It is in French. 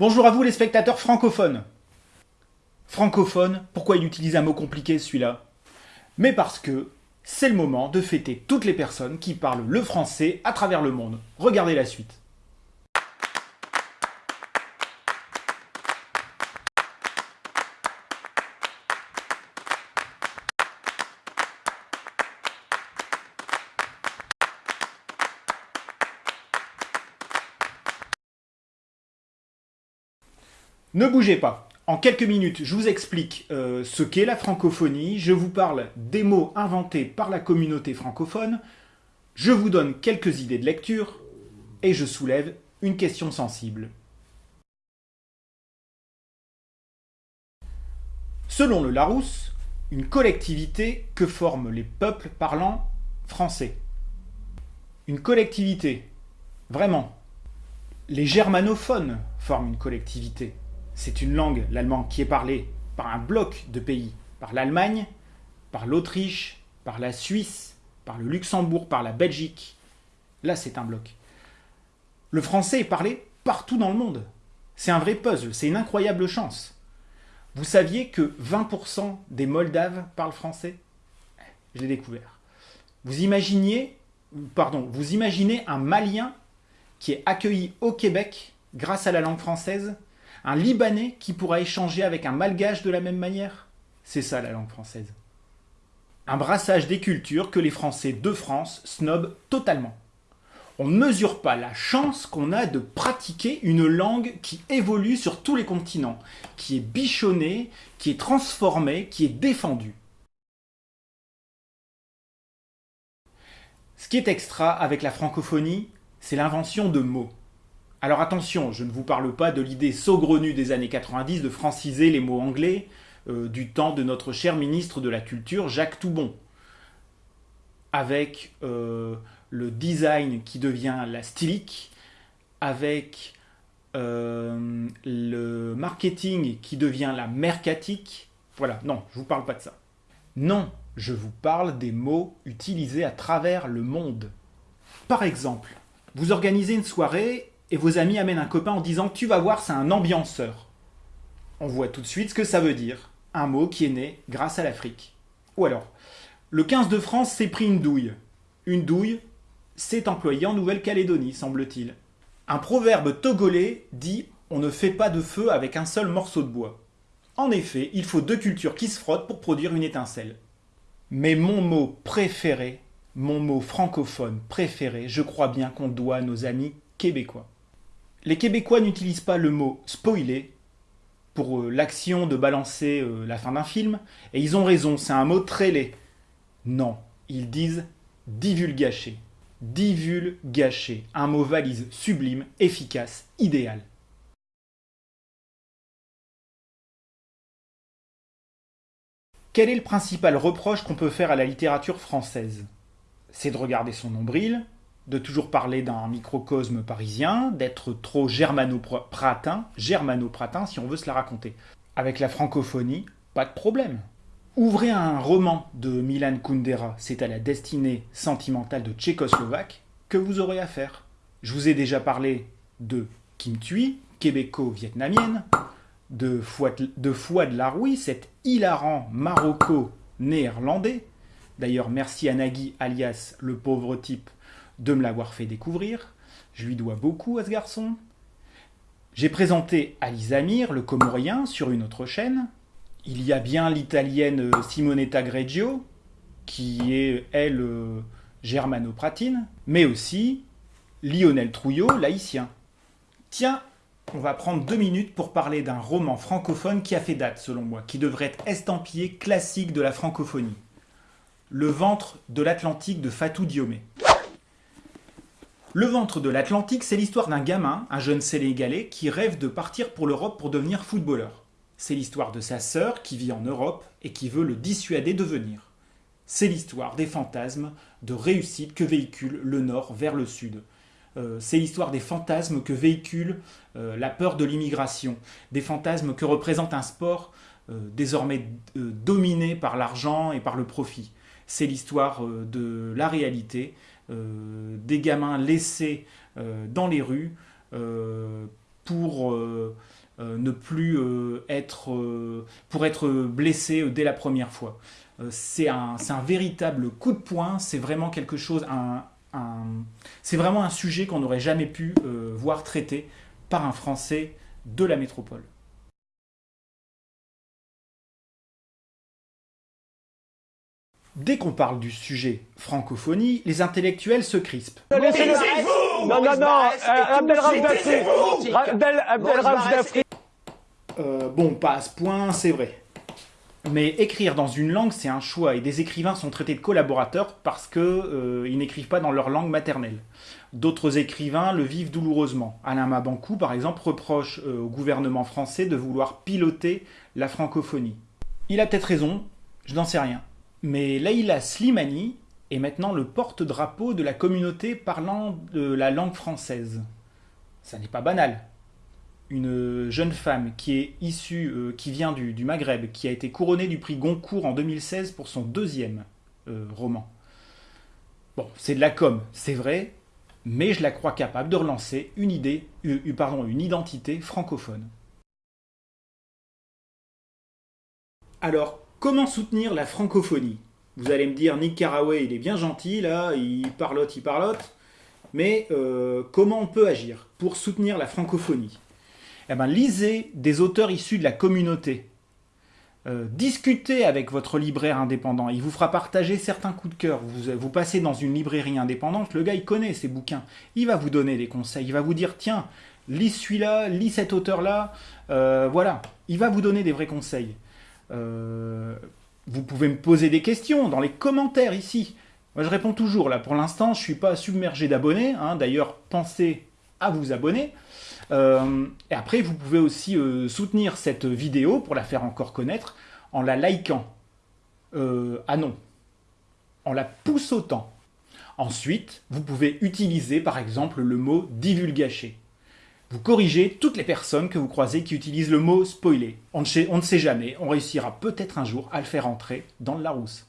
Bonjour à vous les spectateurs francophones. Francophone, pourquoi il utilise un mot compliqué celui-là? Mais parce que c'est le moment de fêter toutes les personnes qui parlent le français à travers le monde. Regardez la suite. Ne bougez pas. En quelques minutes, je vous explique euh, ce qu'est la francophonie, je vous parle des mots inventés par la communauté francophone, je vous donne quelques idées de lecture et je soulève une question sensible. Selon le Larousse, une collectivité que forment les peuples parlant français. Une collectivité, vraiment. Les germanophones forment une collectivité c'est une langue, l'allemand, qui est parlée par un bloc de pays, par l'Allemagne, par l'Autriche, par la Suisse, par le Luxembourg, par la Belgique. Là, c'est un bloc. Le français est parlé partout dans le monde. C'est un vrai puzzle, c'est une incroyable chance. Vous saviez que 20% des Moldaves parlent français? Je l'ai découvert. Vous imaginiez, pardon, vous imaginez un Malien qui est accueilli au Québec grâce à la langue française? Un Libanais qui pourra échanger avec un Malgache de la même manière? C'est ça la langue française. Un brassage des cultures que les Français de France snobent totalement. On ne mesure pas la chance qu'on a de pratiquer une langue qui évolue sur tous les continents, qui est bichonnée, qui est transformée, qui est défendue. Ce qui est extra avec la francophonie, c'est l'invention de mots. Alors attention, je ne vous parle pas de l'idée saugrenue des années 90 de franciser les mots anglais euh, du temps de notre cher ministre de la Culture, Jacques Toubon, avec euh, le design qui devient la stylique, avec euh, le marketing qui devient la mercatique. Voilà, non, je ne vous parle pas de ça. Non, je vous parle des mots utilisés à travers le monde. Par exemple, vous organisez une soirée et vos amis amènent un copain en disant « tu vas voir, c'est un ambianceur ». On voit tout de suite ce que ça veut dire, un mot qui est né grâce à l'Afrique. Ou alors, le 15 de France s'est pris une douille. Une douille, c'est employé en Nouvelle-Calédonie, semble-t-il. Un proverbe togolais dit « on ne fait pas de feu avec un seul morceau de bois ». En effet, il faut deux cultures qui se frottent pour produire une étincelle. Mais mon mot préféré, mon mot francophone préféré, je crois bien qu'on doit à nos amis québécois. Les Québécois n'utilisent pas le mot spoiler pour euh, l'action de balancer euh, la fin d'un film, et ils ont raison, c'est un mot très laid. Non, ils disent divulgacher. Divulgacher, un mot valise sublime, efficace, idéal. Quel est le principal reproche qu'on peut faire à la littérature française? C'est de regarder son nombril, de toujours parler d'un microcosme parisien, d'être trop germano-pratin, germano-pratin si on veut se la raconter. Avec la francophonie, pas de problème. Ouvrez un roman de Milan Kundera, c'est à la destinée sentimentale de Tchécoslovaque, que vous aurez à faire. Je vous ai déjà parlé de Kim Thuy, québéco-vietnamienne, de Fouad, de Fouad Laroui, cet hilarant maroco-néerlandais. D'ailleurs, merci à Nagui, alias le pauvre type, de me l'avoir fait découvrir. Je lui dois beaucoup à ce garçon. J'ai présenté Ali Amir, le comorien, sur une autre chaîne. Il y a bien l'italienne Simonetta Greggio, qui est, elle, euh, germano-pratine, mais aussi Lionel Trouillot, laïcien. Tiens, on va prendre deux minutes pour parler d'un roman francophone qui a fait date, selon moi, qui devrait être estampillé classique de la francophonie. Le ventre de l'Atlantique de Fatou Diomé. Le ventre de l'Atlantique, c'est l'histoire d'un gamin, un jeune sénégalais, qui rêve de partir pour l'Europe pour devenir footballeur. C'est l'histoire de sa sœur qui vit en Europe et qui veut le dissuader de venir. C'est l'histoire des fantasmes de réussite que véhicule le Nord vers le Sud. Euh, c'est l'histoire des fantasmes que véhicule euh, la peur de l'immigration, des fantasmes que représente un sport désormais dominé par l'argent et par le profit. C'est l'histoire de la réalité, euh, des gamins laissés euh, dans les rues euh, pour ne plus être, pour être blessé dès la première fois. c'est un, véritable coup de poing, c'est vraiment quelque chose, c'est vraiment un sujet qu'on n'aurait jamais pu voir traité par un Français de la métropole. Dès qu'on parle du sujet francophonie, les intellectuels se crispent. Non, non, non, euh, Bon, pas à ce point, c'est vrai. Mais écrire dans une langue, c'est un choix, et des écrivains sont traités de collaborateurs parce qu'ils euh, n'écrivent pas dans leur langue maternelle. D'autres écrivains le vivent douloureusement. Alain Mabankou, par exemple, reproche euh, au gouvernement français de vouloir piloter la francophonie. Il a peut-être raison, je n'en sais rien. Mais Leïla Slimani est maintenant le porte-drapeau de la communauté parlant de la langue française. Ça n'est pas banal. Une jeune femme qui est issue, euh, qui vient du, Maghreb, qui a été couronnée du prix Goncourt en 2016 pour son deuxième euh, roman. Bon, c'est de la com, c'est vrai, mais je la crois capable de relancer une idée, euh, pardon, une identité francophone. Alors, Comment soutenir la francophonie? Vous allez me dire, Nick Carraway, il est bien gentil, là, il parlote, il parlote. Mais euh, comment on peut agir pour soutenir la francophonie? Eh bien, lisez des auteurs issus de la communauté. Euh, discutez avec votre libraire indépendant, il vous fera partager certains coups de cœur. Vous, passez dans une librairie indépendante, le gars il connaît ses bouquins, il va vous donner des conseils, il va vous dire tiens, lis celui-là, lis cet auteur-là, euh, voilà, il va vous donner des vrais conseils. Euh, vous pouvez me poser des questions dans les commentaires ici. Moi, je réponds toujours. Là, pour l'instant, je ne suis pas submergé d'abonnés. Hein. D'ailleurs, pensez à vous abonner. Euh, et après, vous pouvez aussi euh, soutenir cette vidéo pour la faire encore connaître en la likant. ah non. En la poussotant. Ensuite, vous pouvez utiliser par exemple le mot divulgacher. Vous corrigez toutes les personnes que vous croisez qui utilisent le mot spoiler. On ne, sait, jamais, on réussira peut-être un jour à le faire entrer dans le Larousse.